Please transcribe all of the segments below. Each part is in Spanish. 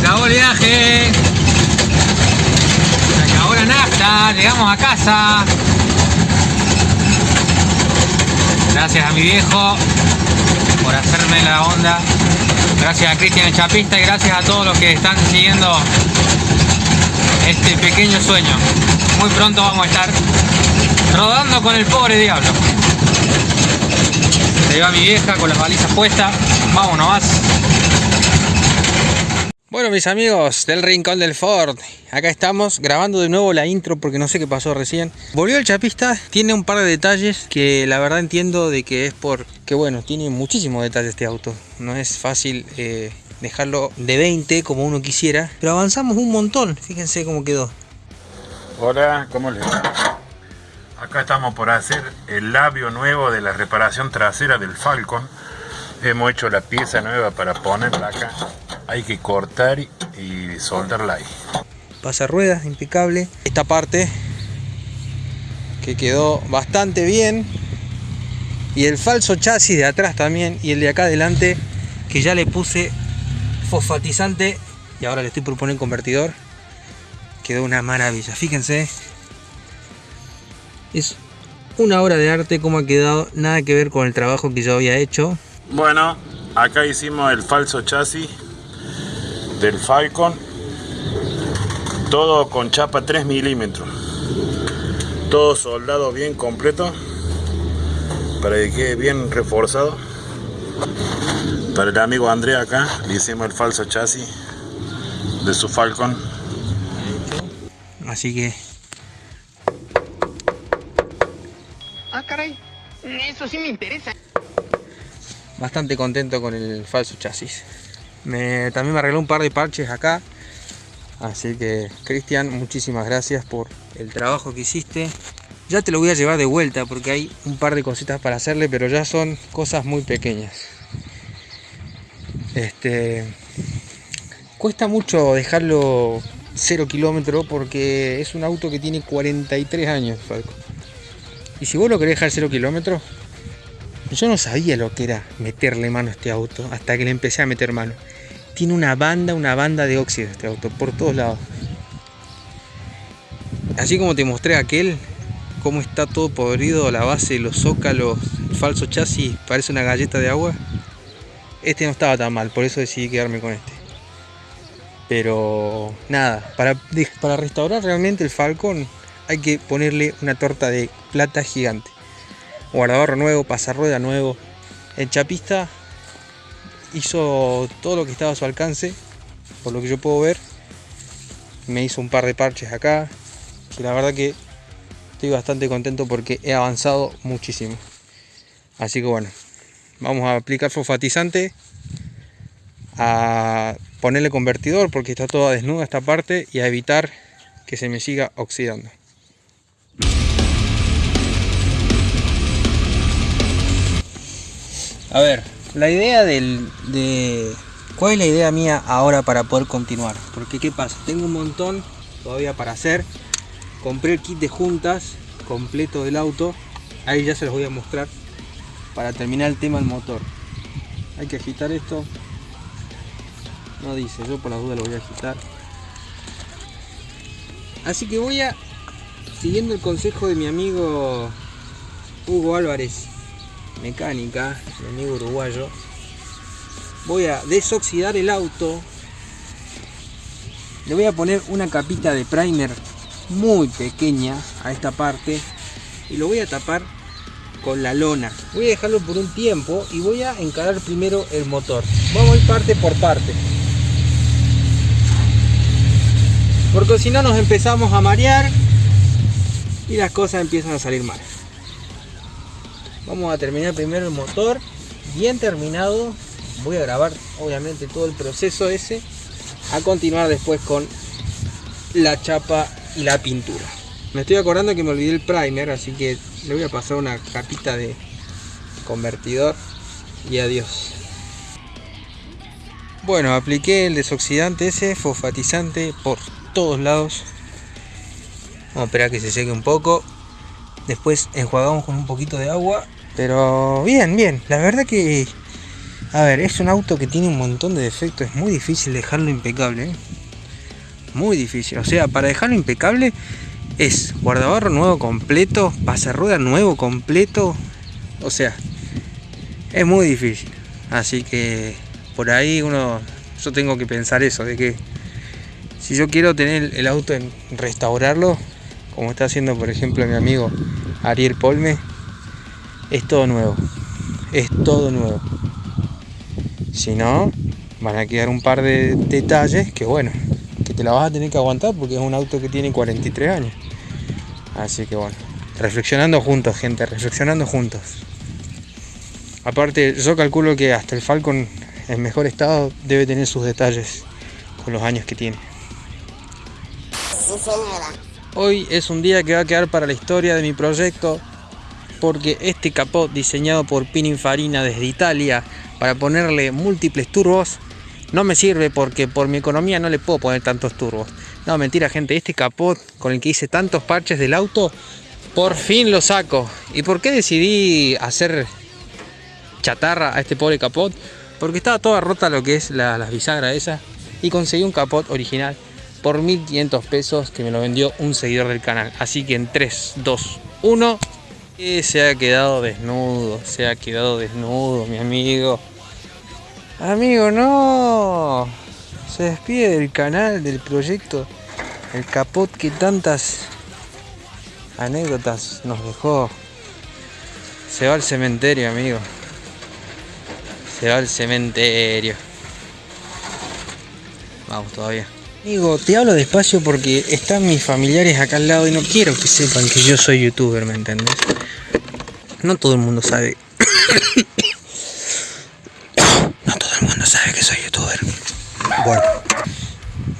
acabó el viaje. Se nafta. Llegamos a casa. Gracias a mi viejo por hacerme la onda. Gracias a Cristian el Chapista y gracias a todos los que están siguiendo este pequeño sueño. Muy pronto vamos a estar rodando con el pobre diablo. Se va mi vieja con las balizas puestas. Vámonos más. Bueno mis amigos del Rincón del Ford, acá estamos grabando de nuevo la intro porque no sé qué pasó recién. Volvió el chapista, tiene un par de detalles que la verdad entiendo de que es por... que bueno, tiene muchísimos detalles este auto. No es fácil eh, dejarlo de 20 como uno quisiera, pero avanzamos un montón, fíjense cómo quedó. Hola, ¿cómo les va? Acá estamos por hacer el labio nuevo de la reparación trasera del Falcon. Hemos hecho la pieza nueva para ponerla acá hay que cortar y soldarla ahí. Pasa ruedas, impecable. Esta parte que quedó bastante bien. Y el falso chasis de atrás también. Y el de acá adelante que ya le puse fosfatizante. Y ahora le estoy por poner convertidor. Quedó una maravilla. Fíjense. Es una obra de arte como ha quedado. Nada que ver con el trabajo que yo había hecho. Bueno, acá hicimos el falso chasis del Falcon todo con chapa 3 milímetros. Todo soldado bien completo para que quede bien reforzado. Para el amigo Andrea acá le hicimos el falso chasis de su Falcon. Así que ah caray. Eso sí me interesa. bastante contento con el falso chasis también me arregló un par de parches acá. Así que, Cristian, muchísimas gracias por el trabajo que hiciste. Ya te lo voy a llevar de vuelta porque hay un par de cositas para hacerle, pero ya son cosas muy pequeñas. Este, cuesta mucho dejarlo 0 kilómetros porque es un auto que tiene 43 años, Y si vos lo querés dejar 0 kilómetros, yo no sabía lo que era meterle mano a este auto hasta que le empecé a meter mano. Tiene una banda, una banda de óxido este auto, por todos lados. Así como te mostré aquel, cómo está todo podrido, la base, los zócalos, el falso chasis, parece una galleta de agua. Este no estaba tan mal, por eso decidí quedarme con este. Pero nada, para, para restaurar realmente el Falcon hay que ponerle una torta de plata gigante guardabarro nuevo, pasarrueda nuevo. El chapista hizo todo lo que estaba a su alcance, por lo que yo puedo ver. Me hizo un par de parches acá, que la verdad que estoy bastante contento porque he avanzado muchísimo. Así que bueno, vamos a aplicar fosfatizante, a ponerle convertidor porque está toda desnuda esta parte y a evitar que se me siga oxidando. A ver, la idea del, de... ¿Cuál es la idea mía ahora para poder continuar? Porque ¿qué pasa? Tengo un montón todavía para hacer. Compré el kit de juntas completo del auto. Ahí ya se los voy a mostrar para terminar el tema del motor. Hay que agitar esto. No dice, yo por la duda lo voy a agitar. Así que voy a, siguiendo el consejo de mi amigo Hugo Álvarez, mecánica, mi amigo uruguayo, voy a desoxidar el auto. Le voy a poner una capita de primer muy pequeña a esta parte y lo voy a tapar con la lona. Voy a dejarlo por un tiempo y voy a encarar primero el motor. Vamos a ir parte por parte. Porque si no nos empezamos a marear y las cosas empiezan a salir mal. Vamos a terminar primero el motor. Bien terminado. Voy a grabar obviamente todo el proceso ese. A continuar después con la chapa y la pintura. Me estoy acordando que me olvidé el primer, así que le voy a pasar una capita de convertidor y adiós. Bueno, apliqué el desoxidante ese, fosfatizante por todos lados. Vamos a esperar que se seque un poco. Después enjuagamos con un poquito de agua pero bien, bien. La verdad que A ver, es un auto que tiene un montón de defectos, es muy difícil dejarlo impecable. ¿eh? Muy difícil, o sea, para dejarlo impecable es guardabarro nuevo completo, rueda nuevo completo, o sea, es muy difícil. Así que por ahí uno, yo tengo que pensar eso, de que si yo quiero tener el auto en restaurarlo, como está haciendo por ejemplo mi amigo Ariel Polme, es todo nuevo, es todo nuevo. Si no, van a quedar un par de detalles que bueno, que te la vas a tener que aguantar porque es un auto que tiene 43 años. Así que bueno, reflexionando juntos, gente, reflexionando juntos. Aparte, yo calculo que hasta el Falcon en mejor estado debe tener sus detalles con los años que tiene. Hoy es un día que va a quedar para la historia de mi proyecto porque este capot diseñado por Pininfarina desde Italia para ponerle múltiples turbos no me sirve porque por mi economía no le puedo poner tantos turbos. No, mentira gente, este capot con el que hice tantos parches del auto, por fin lo saco. ¿Y por qué decidí hacer chatarra a este pobre capot? Porque estaba toda rota lo que es la, las bisagras esas y conseguí un capot original por 1500 pesos que me lo vendió un seguidor del canal. Así que en 3, 2, 1... se ha quedado desnudo, se ha quedado desnudo mi amigo. Amigo, no. Se despide del canal, del proyecto. El capot que tantas anécdotas nos dejó. Se va al cementerio, amigo. Se va al cementerio. Vamos todavía. Amigo, te hablo despacio porque están mis familiares acá al lado y no quiero que sepan que yo soy youtuber, ¿me entiendes? No todo el mundo sabe sabe que soy youtuber. Bueno,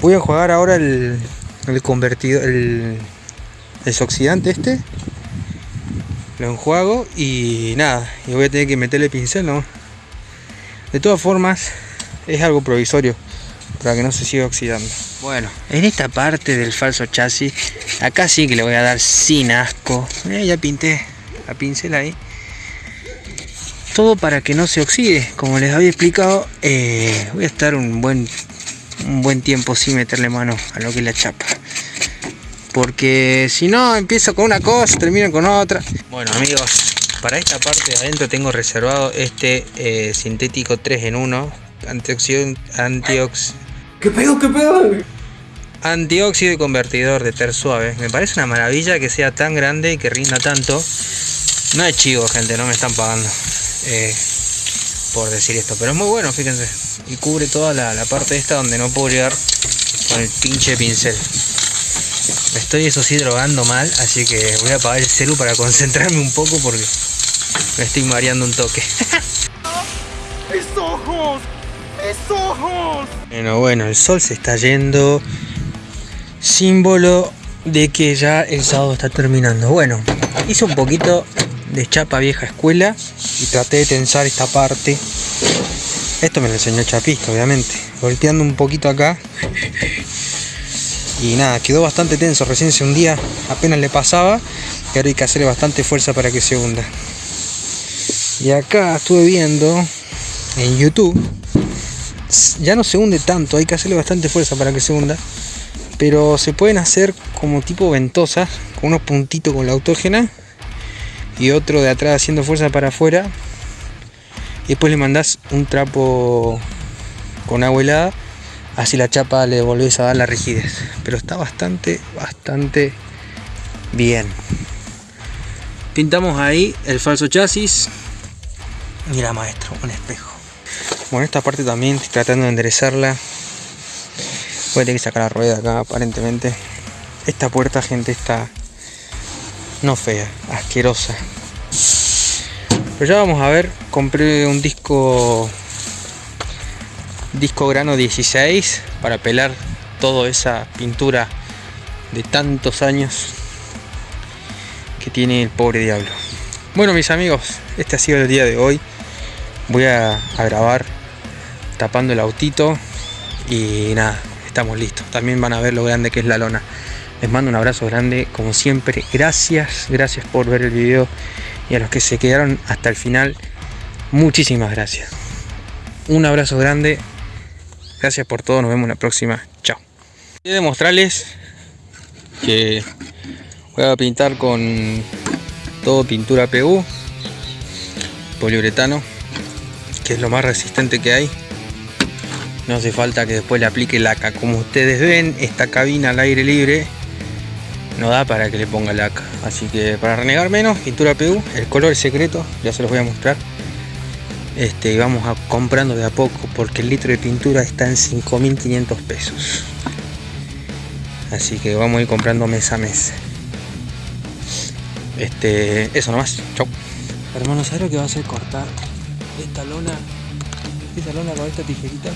voy a jugar ahora el, el convertido, el desoxidante este. Lo enjuago y nada, y voy a tener que meterle pincel, ¿no? De todas formas, es algo provisorio para que no se siga oxidando. Bueno, en esta parte del falso chasis, acá sí que le voy a dar sin asco. ya pinté la pincel ahí. Todo para que no se oxide. Como les había explicado eh, voy a estar un buen un buen tiempo sin meterle mano a lo que es la chapa. Porque si no empiezo con una cosa termino con otra. Bueno amigos para esta parte de adentro tengo reservado este eh, sintético 3 en 1 antioxidante antiox ¿Qué pedo? ¿Qué pedo? Antióxido y convertidor de ter suave. Me parece una maravilla que sea tan grande y que rinda tanto. No es chivo, gente, no me están pagando. Eh, por decir esto. Pero es muy bueno, fíjense. Y cubre toda la, parte esta donde no puedo llegar con el pinche pincel. Me estoy eso sí drogando mal, así que voy a apagar el celu para concentrarme un poco porque me estoy mareando un toque. Bueno, bueno, el sol se está yendo. Símbolo de que ya el sábado está terminando. Bueno, hice un poquito de chapa vieja escuela y traté de tensar esta parte. Esto me lo enseñó chapista obviamente. Volteando un poquito acá. Y nada quedó bastante tenso. Recién se hundía apenas le pasaba. Y ahora hay que hacerle bastante fuerza para que se hunda. Y acá estuve viendo en youtube ya no se hunde tanto hay que hacerle bastante fuerza para que se hunda pero se pueden hacer como tipo ventosas con unos puntitos con la autógena y otro de atrás haciendo fuerza para afuera. Y después le mandás un trapo con agua helada así la chapa le volvés a dar la rigidez. Pero está bastante bastante bien. Pintamos ahí el falso chasis. Mira maestro un espejo bueno esta parte también estoy tratando de enderezarla voy a tener que sacar la rueda acá aparentemente esta puerta gente está no fea, asquerosa. Pero ya vamos a ver, compré un disco disco grano 16 para pelar toda esa pintura de tantos años que tiene el pobre diablo. Bueno mis amigos, este ha sido el día de hoy. Voy a, a grabar tapando el autito y nada, estamos listos. También van a ver lo grande que es la lona. Les mando un abrazo grande, como siempre. Gracias, gracias por ver el video. Y a los que se quedaron hasta el final, muchísimas gracias. Un abrazo grande. Gracias por todo. Nos vemos en la próxima. Chao. Quiero mostrarles que voy a pintar con todo pintura PU, poliuretano, que es lo más resistente que hay. No hace falta que después le aplique laca. Como ustedes ven, esta cabina al aire libre no da para que le ponga laca. Así que para renegar menos, pintura PU, el color secreto, ya se los voy a mostrar. Este, y vamos a comprando de a poco porque el litro de pintura está en 5.500 pesos. Así que vamos a ir comprando mes a mes. Este, eso nomás. Chau. Hermano, ¿sabes lo que va a hacer cortar esta lona? Esta lona con esta tijerita.